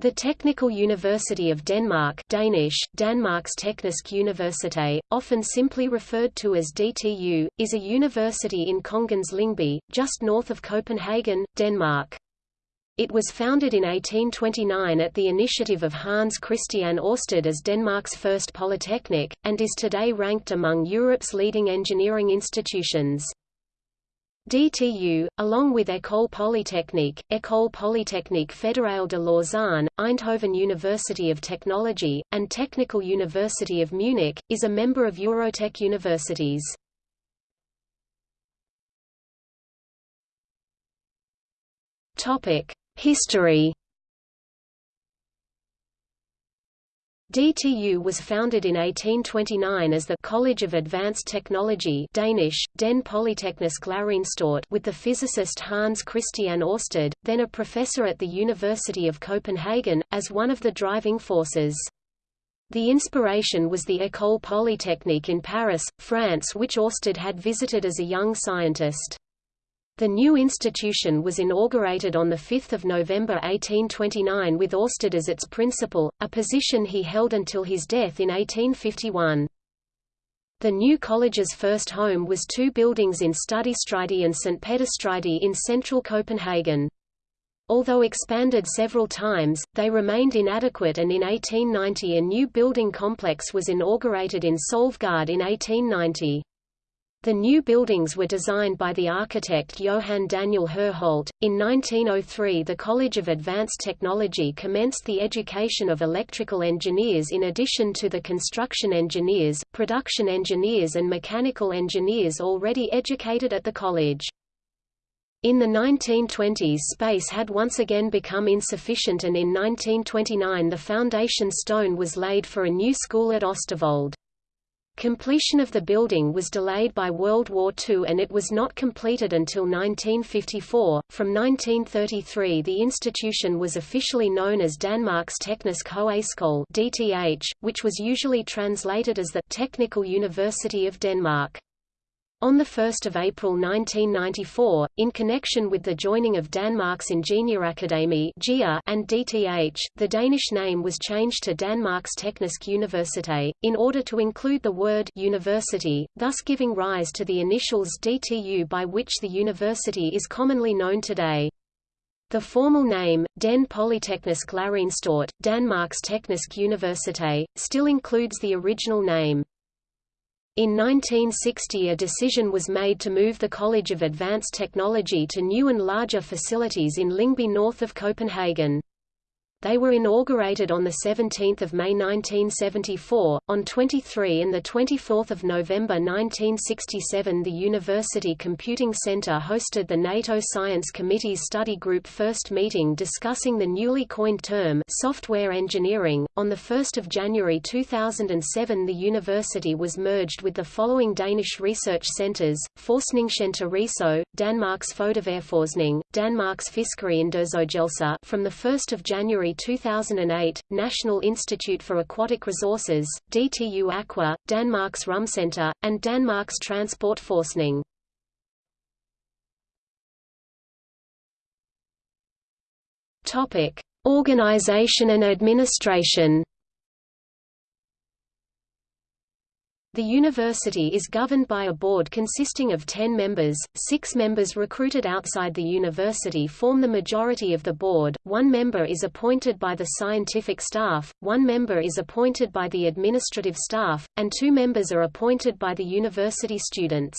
The Technical University of Denmark Danish, Danmarks Teknisk Universitet, often simply referred to as DTU, is a university in Kongens Lyngby, just north of Copenhagen, Denmark. It was founded in 1829 at the initiative of Hans Christian Ørsted as Denmark's first polytechnic, and is today ranked among Europe's leading engineering institutions. DTU, along with École Polytechnique, École Polytechnique Fédérale de Lausanne, Eindhoven University of Technology, and Technical University of Munich, is a member of Eurotech Universities. History DTU was founded in 1829 as the College of Advanced Technology Danish, Den Polyteknisk Læreanstalt with the physicist Hans Christian Ørsted, then a professor at the University of Copenhagen, as one of the driving forces. The inspiration was the École Polytechnique in Paris, France which Ørsted had visited as a young scientist. The new institution was inaugurated on 5 November 1829 with Ørsted as its principal, a position he held until his death in 1851. The new college's first home was two buildings in Studiestride and St. Peterstride in central Copenhagen. Although expanded several times, they remained inadequate and in 1890 a new building complex was inaugurated in Solvgard in 1890. The new buildings were designed by the architect Johann Daniel Herholdt. In 1903, the College of Advanced Technology commenced the education of electrical engineers in addition to the construction engineers, production engineers, and mechanical engineers already educated at the college. In the 1920s space had once again become insufficient and in 1929 the foundation stone was laid for a new school at Østervold. Completion of the building was delayed by World War II and it was not completed until 1954. From 1933 the institution was officially known as Danmarks Teknisk Højskole (DTH), which was usually translated as the Technical University of Denmark. On 1 April 1994, in connection with the joining of Danmarks Ingeniørakademi and DTH, the Danish name was changed to Danmarks Teknisk Universitet, in order to include the word university, thus giving rise to the initials DTU by which the university is commonly known today. The formal name, Den Polyteknisk Læreanstalt, Danmarks Teknisk Universitet, still includes the original name. In 1960 a decision was made to move the College of Advanced Technology to new and larger facilities in Lyngby north of Copenhagen. They were inaugurated on 17 May 1974. On 23 and 24 November 1967 the University Computing Center hosted the NATO Science Committee's study group first meeting discussing the newly coined term software engineering. On 1 January 2007 the university was merged with the following Danish research centers, Forskningscenter Riso, Danmarks Fødevareforskning, Danmarks Fiskeriundersøgelser from 1 January 2008, National Institute for Aquatic Resources, DTU Aqua, Danmarks Rumcenter, and Danmarks Transportforskning. Topic: Organization and administration. The university is governed by a board consisting of 10 members, six members recruited outside the university form the majority of the board, one member is appointed by the scientific staff, one member is appointed by the administrative staff, and two members are appointed by the university students.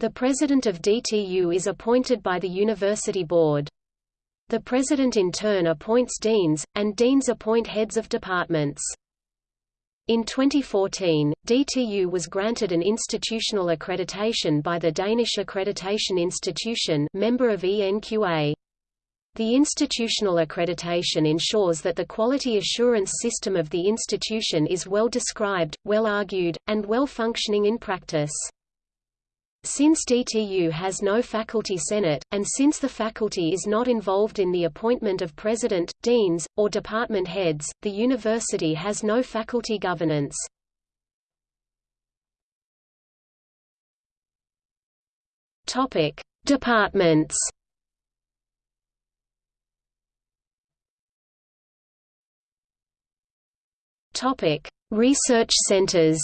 The president of DTU is appointed by the university board. The president in turn appoints deans, and deans appoint heads of departments. In 2014, DTU was granted an institutional accreditation by the Danish Accreditation Institution member of ENQA. The institutional accreditation ensures that the quality assurance system of the institution is well described, well argued, and well functioning in practice. Since DTU has no faculty senate, and since the faculty is not involved in the appointment of president, deans, or department heads, the university has no faculty governance. Topic: Departments Topic: Research centers.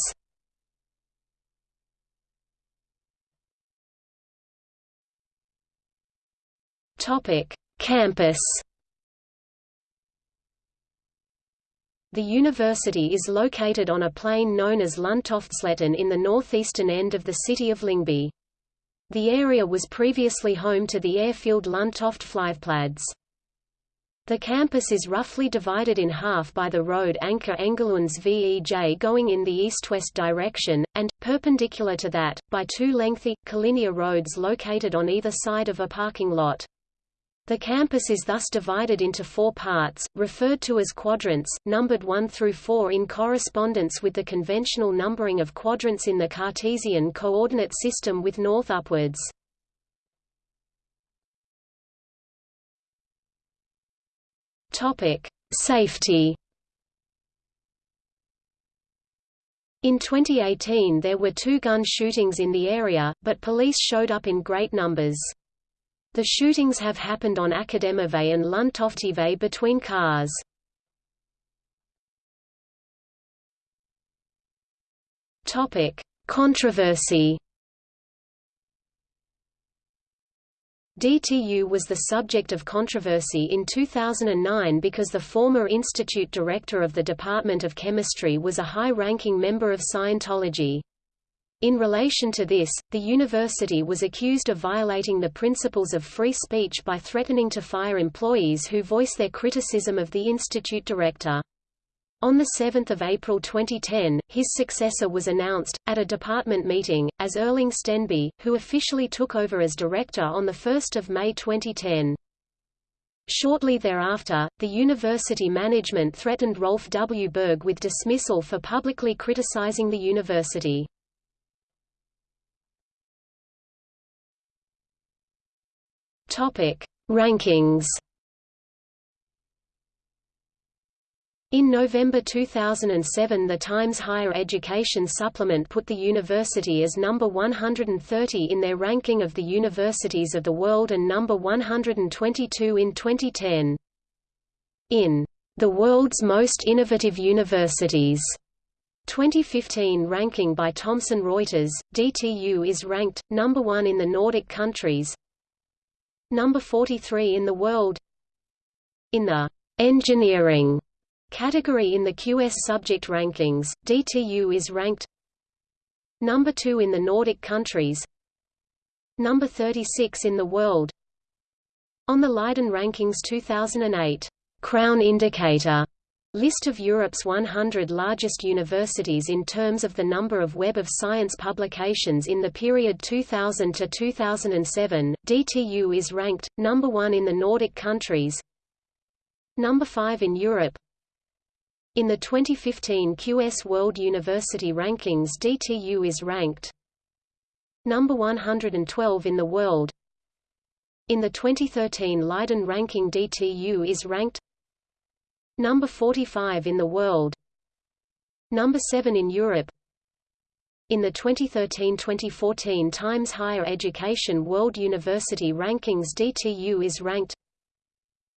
Topic: Campus. The university is located on a plain known as Lundtoftsletten in the northeastern end of the city of Lyngby. The area was previously home to the airfield Lundtoft Flyveplads. The campus is roughly divided in half by the road Anker Engelunds VEJ going in the east-west direction, and, perpendicular to that, by two lengthy, collinear roads located on either side of a parking lot. The campus is thus divided into four parts, referred to as quadrants, numbered 1 through 4 in correspondence with the conventional numbering of quadrants in the Cartesian coordinate system with north upwards. Safety. In 2018 there were two gun shootings in the area, but police showed up in great numbers. The shootings have happened on Akademivej and Lundtoftevej between cars. Topic: Controversy. DTU was the subject of controversy in 2009 because the former institute director of the Department of Chemistry was a high-ranking member of Scientology. In relation to this, the university was accused of violating the principles of free speech by threatening to fire employees who voice their criticism of the institute director. On 7 April 2010, his successor was announced, at a department meeting, as Erling Stenby, who officially took over as director on 1 May 2010. Shortly thereafter, the university management threatened Rolf W. Berg with dismissal for publicly criticizing the university. Rankings In November 2007 the Times Higher Education Supplement put the university as number 130 in their ranking of the universities of the world and number 122 in 2010. In The World's Most Innovative Universities 2015 ranking by Thomson Reuters, DTU is ranked, number 1 in the Nordic countries, number 43 in the world in the engineering Category in the QS subject rankings, DTU is ranked number 2 in the Nordic countries, number 36 in the world. On the Leiden Rankings 2008 Crown Indicator list of Europe's 100 largest universities in terms of the number of Web of Science publications in the period 2000 to 2007, DTU is ranked number 1 in the Nordic countries, number 5 in Europe, in the 2015 QS World University Rankings DTU is ranked number 112 in the world. In the 2013 Leiden ranking DTU is ranked number 45 in the world, number 7 in Europe. In the 2013-2014 Times Higher Education World University Rankings DTU is ranked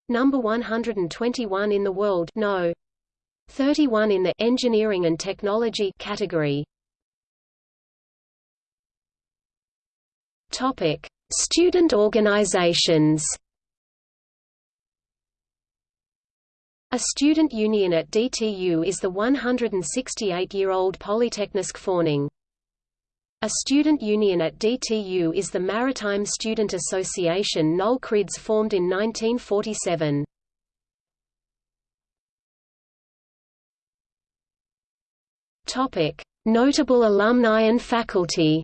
number 121 in the world no 31 in the engineering and technology category. Topic: Student organizations. A student union at DTU is the 168-year-old Polyteknisk Forening. A student union at DTU is the Maritime Student Association Nul Kryds formed in 1947. Topic: Notable alumni and faculty.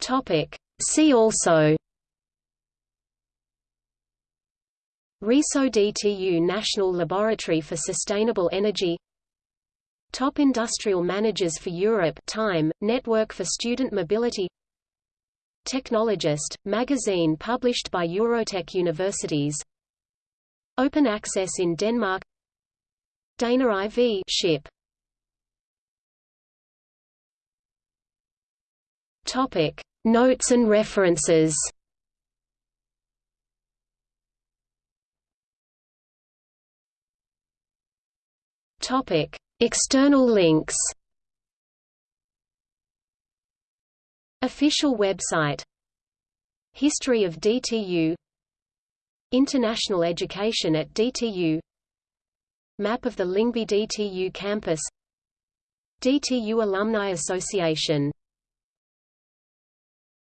Topic: See also. RISO DTU National Laboratory for Sustainable Energy Top Industrial Managers for Europe Time, Network for Student Mobility Technologist, magazine published by Eurotech Universities Open access in Denmark Dana IV ship Topic Notes and references. External links. Official website. History of DTU International education at DTU Map of the Lyngby DTU campus. DTU Alumni Association.